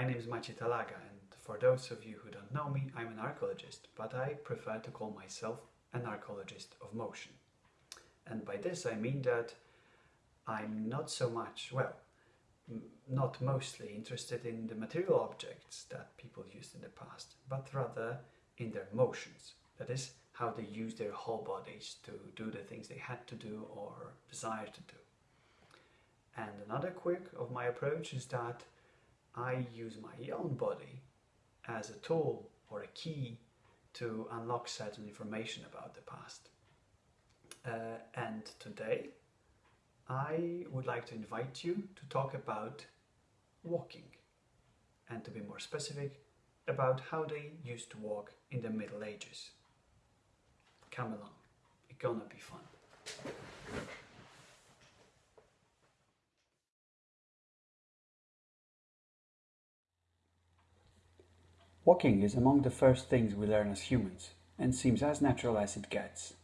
My name is Maciej Talaga and for those of you who don't know me, I'm an archaeologist, but I prefer to call myself an archaeologist of motion. And by this I mean that I'm not so much, well, not mostly interested in the material objects that people used in the past, but rather in their motions. That is, how they use their whole bodies to do the things they had to do or desire to do. And another quirk of my approach is that I use my own body as a tool or a key to unlock certain information about the past. Uh, and today I would like to invite you to talk about walking and to be more specific about how they used to walk in the Middle Ages. Come along, it's gonna be fun. Walking is among the first things we learn as humans and seems as natural as it gets.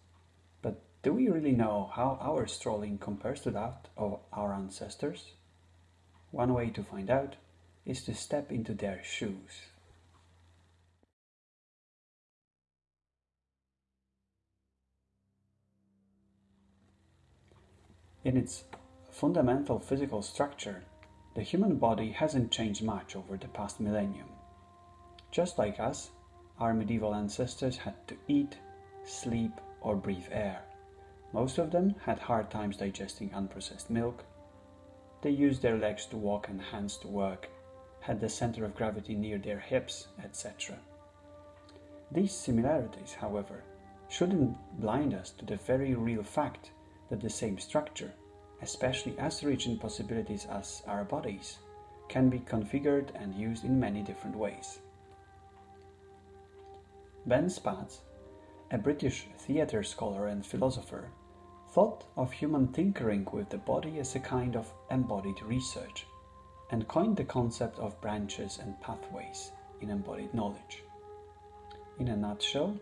But do we really know how our strolling compares to that of our ancestors? One way to find out is to step into their shoes. In its fundamental physical structure, the human body hasn't changed much over the past millennium. Just like us, our medieval ancestors had to eat, sleep, or breathe air. Most of them had hard times digesting unprocessed milk. They used their legs to walk and hands to work, had the center of gravity near their hips, etc. These similarities, however, shouldn't blind us to the very real fact that the same structure, especially as rich in possibilities as our bodies, can be configured and used in many different ways. Ben Spatz, a British theatre scholar and philosopher, thought of human tinkering with the body as a kind of embodied research and coined the concept of branches and pathways in embodied knowledge. In a nutshell,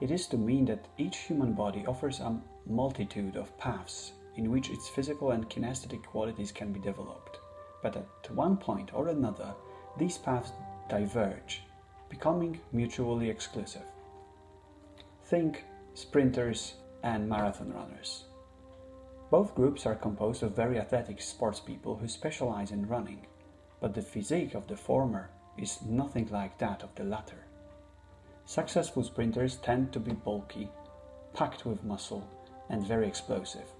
it is to mean that each human body offers a multitude of paths in which its physical and kinesthetic qualities can be developed, but at one point or another, these paths diverge becoming mutually exclusive. Think sprinters and marathon runners. Both groups are composed of very athletic sports people who specialize in running, but the physique of the former is nothing like that of the latter. Successful sprinters tend to be bulky, packed with muscle, and very explosive,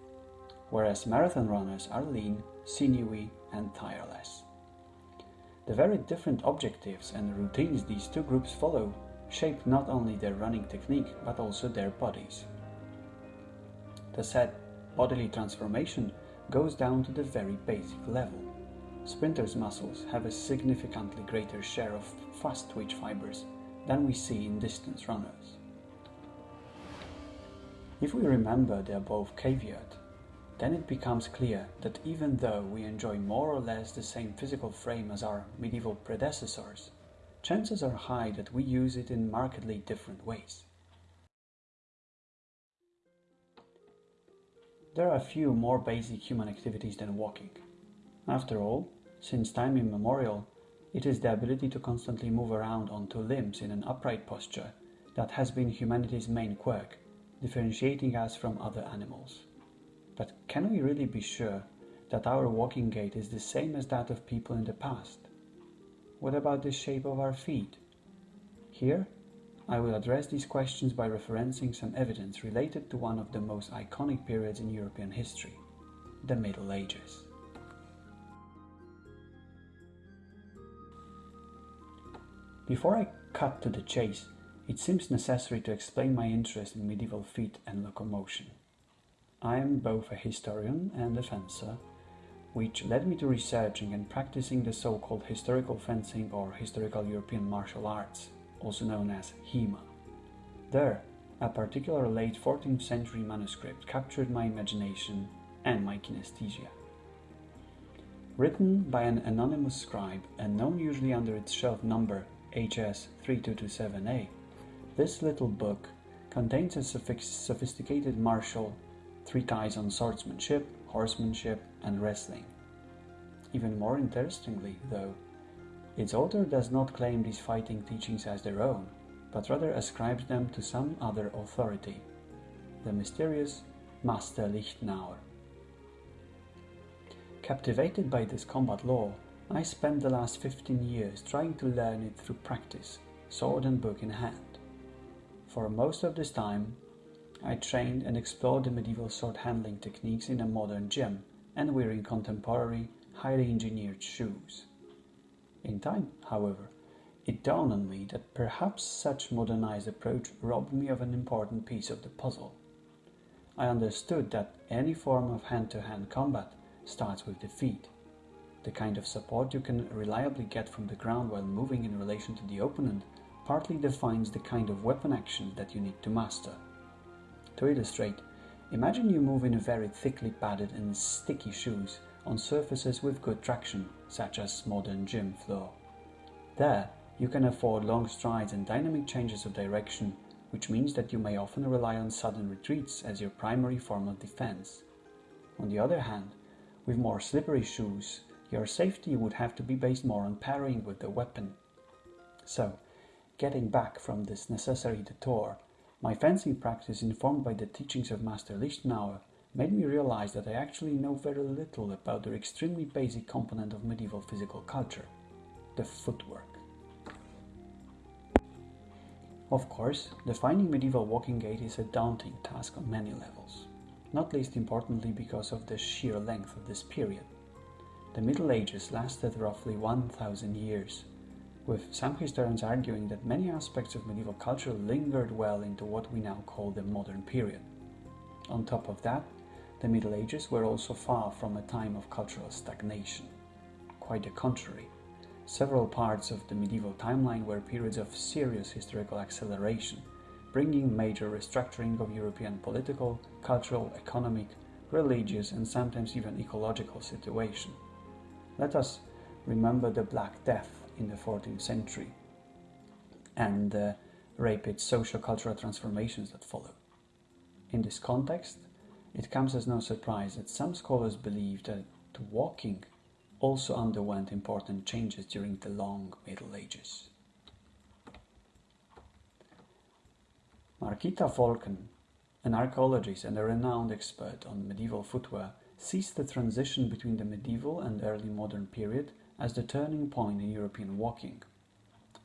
whereas marathon runners are lean, sinewy, and tireless. The very different objectives and routines these two groups follow shape not only their running technique but also their bodies. The said bodily transformation goes down to the very basic level. Sprinters' muscles have a significantly greater share of fast twitch fibers than we see in distance runners. If we remember the above caveat, then it becomes clear that even though we enjoy more or less the same physical frame as our medieval predecessors, chances are high that we use it in markedly different ways. There are a few more basic human activities than walking. After all, since time immemorial, it is the ability to constantly move around on two limbs in an upright posture that has been humanity's main quirk, differentiating us from other animals. But can we really be sure that our walking gait is the same as that of people in the past? What about the shape of our feet? Here, I will address these questions by referencing some evidence related to one of the most iconic periods in European history, the Middle Ages. Before I cut to the chase, it seems necessary to explain my interest in medieval feet and locomotion. I am both a historian and a fencer, which led me to researching and practicing the so-called historical fencing or historical European martial arts, also known as HEMA. There, a particular late 14th century manuscript captured my imagination and my kinesthesia. Written by an anonymous scribe and known usually under its shelf number HS3227A, this little book contains a sophisticated martial treatise on swordsmanship, horsemanship, and wrestling. Even more interestingly, though, its author does not claim these fighting teachings as their own, but rather ascribes them to some other authority, the mysterious Master Lichtenauer. Captivated by this combat law, I spent the last 15 years trying to learn it through practice, sword and book in hand. For most of this time, I trained and explored the medieval sword handling techniques in a modern gym and wearing contemporary, highly engineered shoes. In time, however, it dawned on me that perhaps such modernized approach robbed me of an important piece of the puzzle. I understood that any form of hand-to-hand -hand combat starts with the feet, the kind of support you can reliably get from the ground while moving in relation to the opponent partly defines the kind of weapon action that you need to master. To illustrate, imagine you move in very thickly padded and sticky shoes on surfaces with good traction, such as modern gym floor. There, you can afford long strides and dynamic changes of direction, which means that you may often rely on sudden retreats as your primary form of defense. On the other hand, with more slippery shoes, your safety would have to be based more on parrying with the weapon. So, getting back from this necessary detour, my fencing practice informed by the teachings of Master Lichtenauer made me realize that I actually know very little about the extremely basic component of medieval physical culture, the footwork. Of course, defining medieval walking gait is a daunting task on many levels, not least importantly because of the sheer length of this period. The Middle Ages lasted roughly 1000 years, with some historians arguing that many aspects of medieval culture lingered well into what we now call the modern period. On top of that, the Middle Ages were also far from a time of cultural stagnation. Quite the contrary. Several parts of the medieval timeline were periods of serious historical acceleration, bringing major restructuring of European political, cultural, economic, religious and sometimes even ecological situation. Let us remember the Black Death in the 14th century and uh, the rapid socio-cultural transformations that follow. In this context, it comes as no surprise that some scholars believe that walking also underwent important changes during the long Middle Ages. Margita Volken, an archaeologist and a renowned expert on medieval footwear, sees the transition between the medieval and early modern period as the turning point in European walking.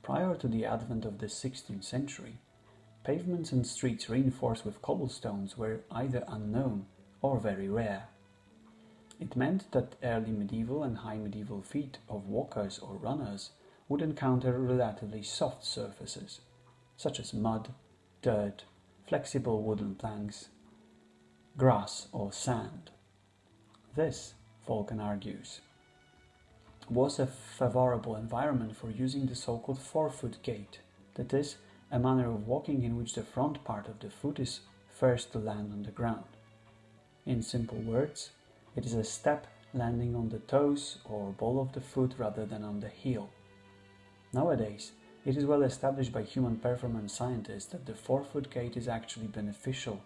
Prior to the advent of the 16th century, Pavements and streets reinforced with cobblestones were either unknown or very rare. It meant that early medieval and high medieval feet of walkers or runners would encounter relatively soft surfaces, such as mud, dirt, flexible wooden planks, grass or sand. This, Volken argues, was a favorable environment for using the so-called forefoot gait, that is, a manner of walking in which the front part of the foot is first to land on the ground. In simple words, it is a step landing on the toes or ball of the foot rather than on the heel. Nowadays, it is well established by human performance scientists that the forefoot gait is actually beneficial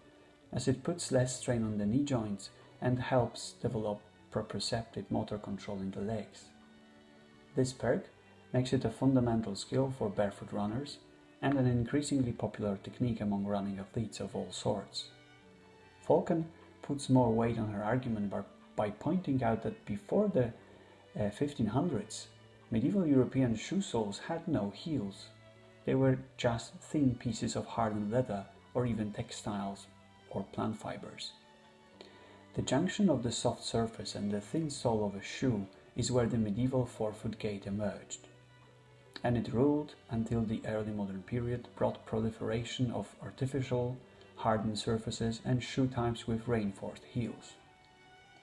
as it puts less strain on the knee joints and helps develop proprioceptive motor control in the legs. This perk makes it a fundamental skill for barefoot runners and an increasingly popular technique among running athletes of all sorts. Volken puts more weight on her argument by, by pointing out that before the uh, 1500s, medieval European shoe soles had no heels. They were just thin pieces of hardened leather or even textiles or plant fibers. The junction of the soft surface and the thin sole of a shoe is where the medieval forefoot gait emerged and it ruled until the early modern period brought proliferation of artificial, hardened surfaces and shoe types with reinforced heels.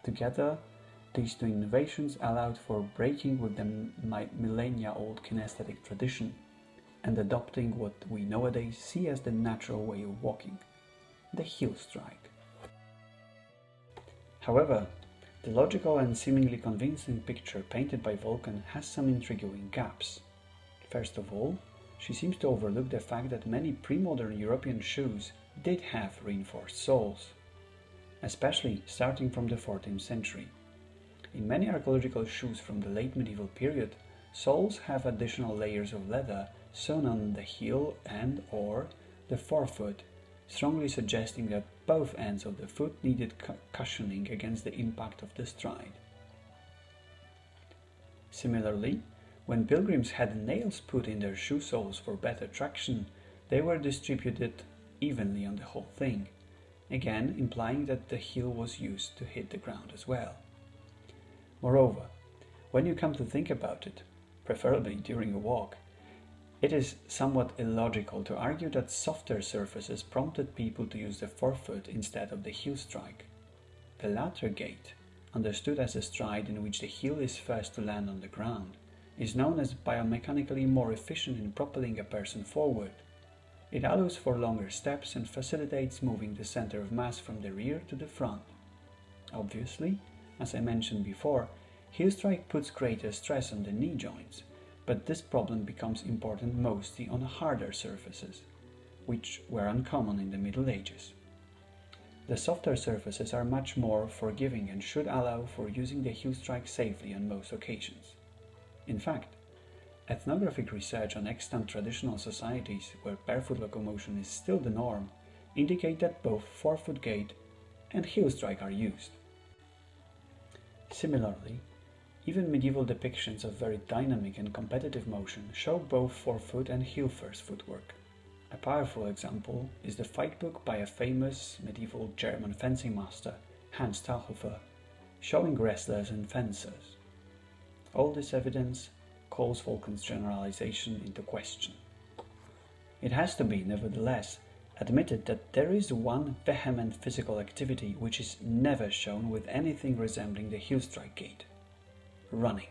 Together, these two innovations allowed for breaking with the millennia-old kinesthetic tradition and adopting what we nowadays see as the natural way of walking, the heel strike. However, the logical and seemingly convincing picture painted by Volken has some intriguing gaps. First of all, she seems to overlook the fact that many pre-modern European shoes did have reinforced soles, especially starting from the 14th century. In many archaeological shoes from the late medieval period, soles have additional layers of leather sewn on the heel and or the forefoot, strongly suggesting that both ends of the foot needed cushioning against the impact of the stride. Similarly, when pilgrims had nails put in their shoe soles for better traction, they were distributed evenly on the whole thing, again implying that the heel was used to hit the ground as well. Moreover, when you come to think about it, preferably during a walk, it is somewhat illogical to argue that softer surfaces prompted people to use the forefoot instead of the heel strike. The latter gait, understood as a stride in which the heel is first to land on the ground, is known as biomechanically more efficient in propelling a person forward. It allows for longer steps and facilitates moving the center of mass from the rear to the front. Obviously, as I mentioned before, heel strike puts greater stress on the knee joints, but this problem becomes important mostly on harder surfaces, which were uncommon in the Middle Ages. The softer surfaces are much more forgiving and should allow for using the heel strike safely on most occasions. In fact, ethnographic research on extant traditional societies where barefoot locomotion is still the norm indicate that both forefoot gait and heel strike are used. Similarly, even medieval depictions of very dynamic and competitive motion show both forefoot and heel first footwork. A powerful example is the fight book by a famous medieval German fencing master, Hans Talhofer, showing wrestlers and fencers. All this evidence calls Volken's generalization into question. It has to be, nevertheless, admitted that there is one vehement physical activity which is never shown with anything resembling the heel strike gait running.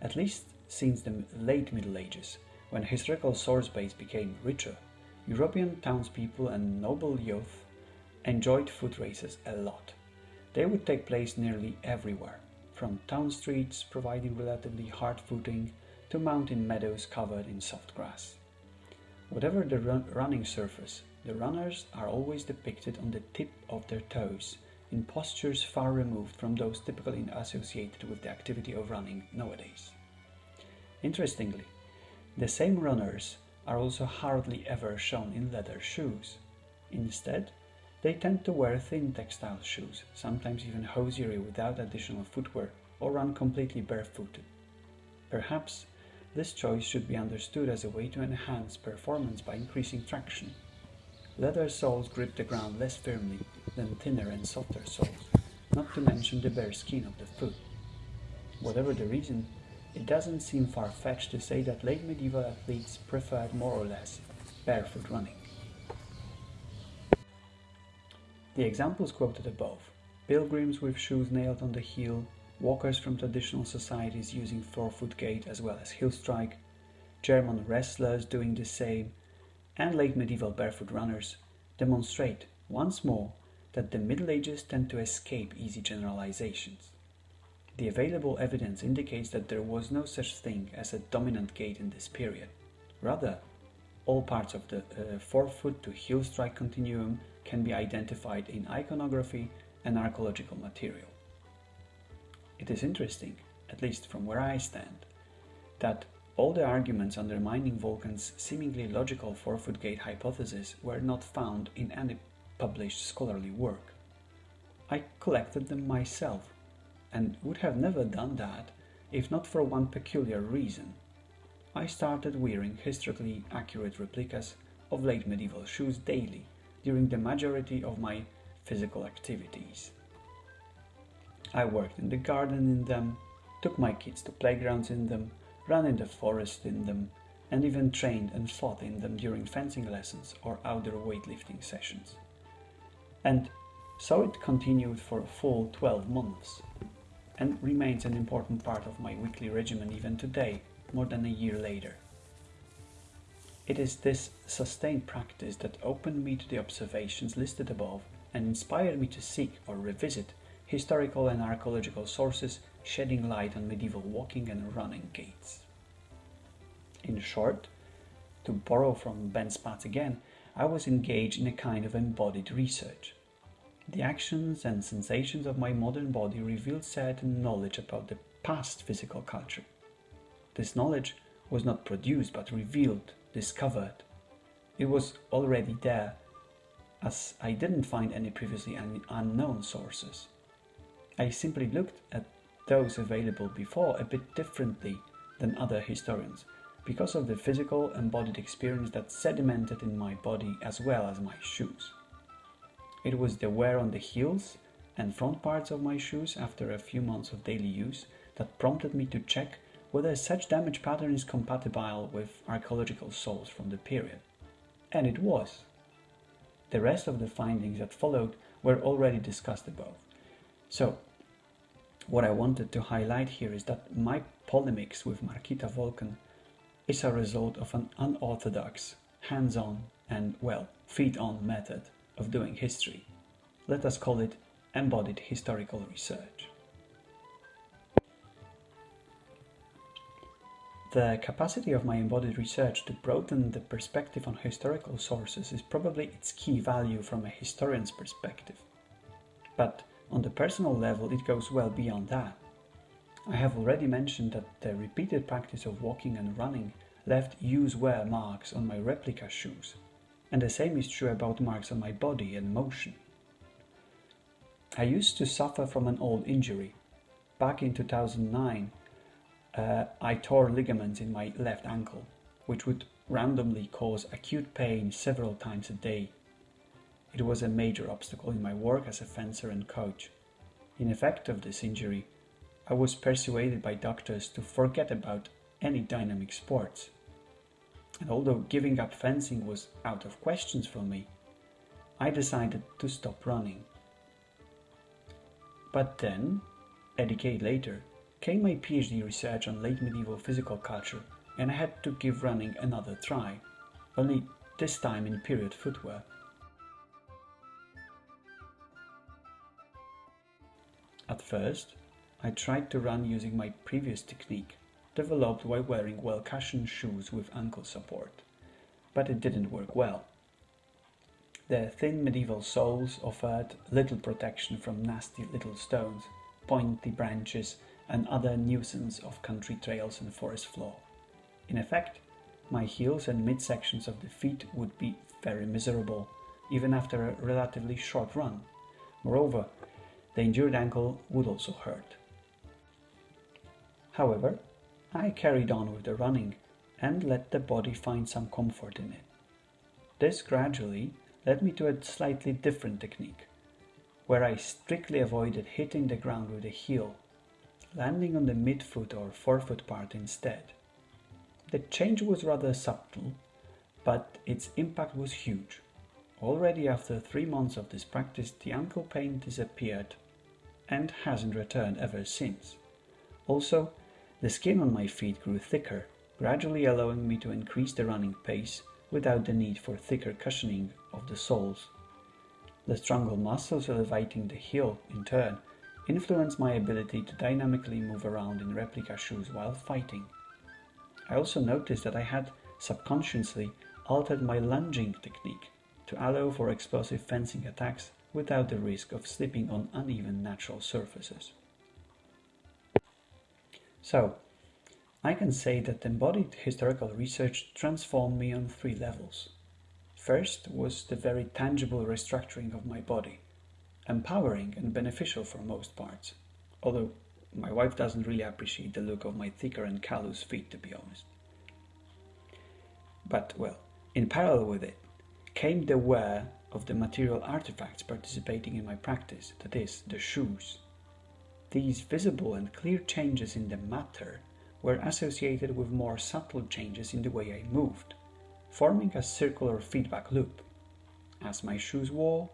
At least since the late Middle Ages, when historical source base became richer, European townspeople and noble youth enjoyed foot races a lot. They would take place nearly everywhere, from town streets providing relatively hard footing to mountain meadows covered in soft grass. Whatever the run running surface, the runners are always depicted on the tip of their toes in postures far removed from those typically associated with the activity of running nowadays. Interestingly, the same runners are also hardly ever shown in leather shoes. Instead, they tend to wear thin textile shoes, sometimes even hosiery without additional footwear, or run completely barefooted. Perhaps this choice should be understood as a way to enhance performance by increasing traction. Leather soles grip the ground less firmly than thinner and softer soles, not to mention the bare skin of the foot. Whatever the reason, it doesn't seem far-fetched to say that late medieval athletes preferred more or less barefoot running. The examples quoted above, pilgrims with shoes nailed on the heel, walkers from traditional societies using forefoot gait as well as heel strike, German wrestlers doing the same, and late medieval barefoot runners demonstrate once more that the Middle Ages tend to escape easy generalizations. The available evidence indicates that there was no such thing as a dominant gait in this period. Rather, all parts of the uh, forefoot to heel strike continuum can be identified in iconography and archaeological material. It is interesting, at least from where I stand, that all the arguments undermining Volken's seemingly logical forefoot gait hypothesis were not found in any published scholarly work. I collected them myself and would have never done that if not for one peculiar reason. I started wearing historically accurate replicas of late medieval shoes daily during the majority of my physical activities. I worked in the garden in them, took my kids to playgrounds in them, ran in the forest in them, and even trained and fought in them during fencing lessons or outdoor weightlifting sessions. And so it continued for a full 12 months, and remains an important part of my weekly regimen even today, more than a year later. It is this sustained practice that opened me to the observations listed above and inspired me to seek or revisit historical and archaeological sources shedding light on medieval walking and running gaits. In short, to borrow from Ben Spatz again, I was engaged in a kind of embodied research. The actions and sensations of my modern body revealed certain knowledge about the past physical culture. This knowledge was not produced but revealed, discovered. It was already there, as I didn't find any previously un unknown sources. I simply looked at those available before a bit differently than other historians because of the physical embodied experience that sedimented in my body as well as my shoes. It was the wear on the heels and front parts of my shoes after a few months of daily use that prompted me to check whether such damage pattern is compatible with archaeological soles from the period. And it was. The rest of the findings that followed were already discussed above. So, what I wanted to highlight here is that my polemics with Margita Volken is a result of an unorthodox, hands-on and, well, feet-on method of doing history. Let us call it embodied historical research. The capacity of my embodied research to broaden the perspective on historical sources is probably its key value from a historian's perspective. But on the personal level, it goes well beyond that. I have already mentioned that the repeated practice of walking and running left use wear marks on my replica shoes, and the same is true about marks on my body and motion. I used to suffer from an old injury. Back in 2009, uh, I tore ligaments in my left ankle, which would randomly cause acute pain several times a day. It was a major obstacle in my work as a fencer and coach. In effect of this injury, I was persuaded by doctors to forget about any dynamic sports. And although giving up fencing was out of questions for me, I decided to stop running. But then, a decade later, came my PhD research on late medieval physical culture and I had to give running another try, only this time in period footwear. At first, I tried to run using my previous technique, developed while wearing well-cushioned shoes with ankle support, but it didn't work well. The thin medieval soles offered little protection from nasty little stones, pointy branches and other nuisance of country trails and forest floor. In effect, my heels and midsections of the feet would be very miserable, even after a relatively short run. Moreover, the injured ankle would also hurt. However, I carried on with the running and let the body find some comfort in it. This gradually led me to a slightly different technique, where I strictly avoided hitting the ground with the heel landing on the midfoot or forefoot part instead. The change was rather subtle, but its impact was huge. Already after three months of this practice, the ankle pain disappeared and hasn't returned ever since. Also, the skin on my feet grew thicker, gradually allowing me to increase the running pace without the need for thicker cushioning of the soles. The stronger muscles elevating the heel, in turn, influenced my ability to dynamically move around in replica shoes while fighting. I also noticed that I had subconsciously altered my lunging technique to allow for explosive fencing attacks without the risk of slipping on uneven natural surfaces. So, I can say that embodied historical research transformed me on three levels. First was the very tangible restructuring of my body empowering and beneficial for most parts. Although my wife doesn't really appreciate the look of my thicker and callous feet, to be honest. But, well, in parallel with it came the wear of the material artifacts participating in my practice, that is, the shoes. These visible and clear changes in the matter were associated with more subtle changes in the way I moved, forming a circular feedback loop. As my shoes wore,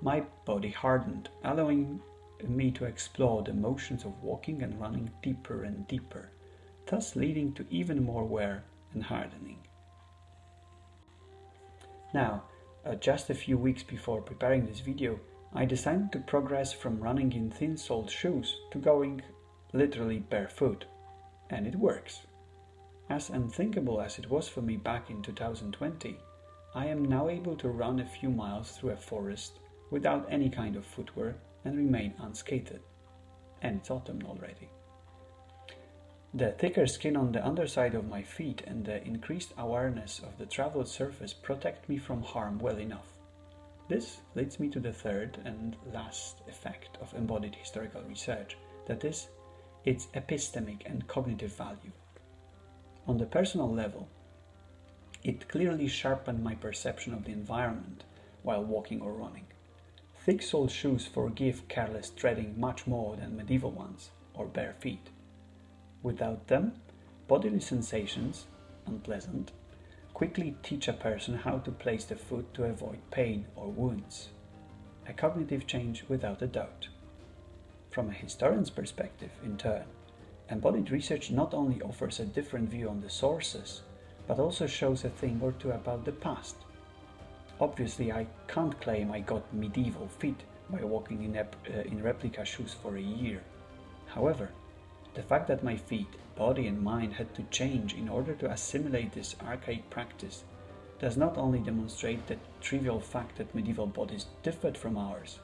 my body hardened, allowing me to explore the motions of walking and running deeper and deeper, thus leading to even more wear and hardening. Now, uh, just a few weeks before preparing this video, I decided to progress from running in thin-soled shoes to going literally barefoot, and it works. As unthinkable as it was for me back in 2020, I am now able to run a few miles through a forest without any kind of footwear and remain unscathed. And it's autumn already. The thicker skin on the underside of my feet and the increased awareness of the traveled surface protect me from harm well enough. This leads me to the third and last effect of embodied historical research, that is, its epistemic and cognitive value. On the personal level, it clearly sharpened my perception of the environment while walking or running. Thick soled shoes forgive careless treading much more than medieval ones or bare feet. Without them, bodily sensations, unpleasant, quickly teach a person how to place the foot to avoid pain or wounds. A cognitive change without a doubt. From a historian's perspective, in turn, embodied research not only offers a different view on the sources, but also shows a thing or two about the past. Obviously, I can't claim I got medieval feet by walking in, uh, in replica shoes for a year. However, the fact that my feet, body and mind had to change in order to assimilate this archaic practice does not only demonstrate the trivial fact that medieval bodies differed from ours,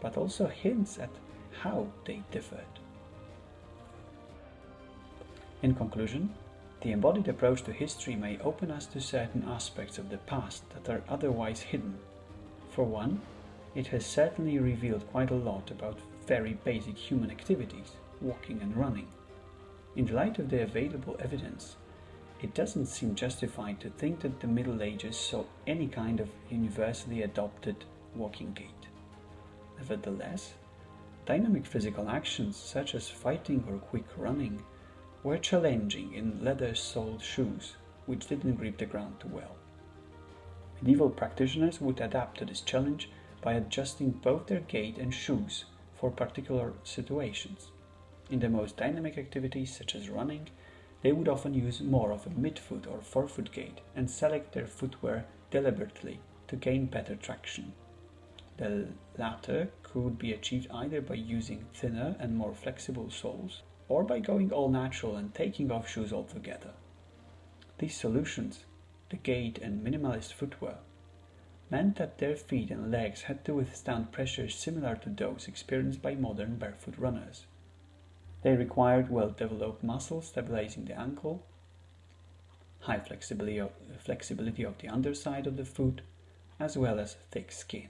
but also hints at how they differed. In conclusion, the embodied approach to history may open us to certain aspects of the past that are otherwise hidden. For one, it has certainly revealed quite a lot about very basic human activities, walking and running. In the light of the available evidence, it doesn't seem justified to think that the Middle Ages saw any kind of universally adopted walking gait. Nevertheless, dynamic physical actions such as fighting or quick running were challenging in leather-soled shoes which didn't grip the ground too well. Medieval practitioners would adapt to this challenge by adjusting both their gait and shoes for particular situations. In the most dynamic activities, such as running, they would often use more of a midfoot or forefoot gait and select their footwear deliberately to gain better traction. The latter could be achieved either by using thinner and more flexible soles or by going all natural and taking off shoes altogether. These solutions, the gait and minimalist footwear, meant that their feet and legs had to withstand pressures similar to those experienced by modern barefoot runners. They required well-developed muscles stabilizing the ankle, high flexibility of, flexibility of the underside of the foot, as well as thick skin.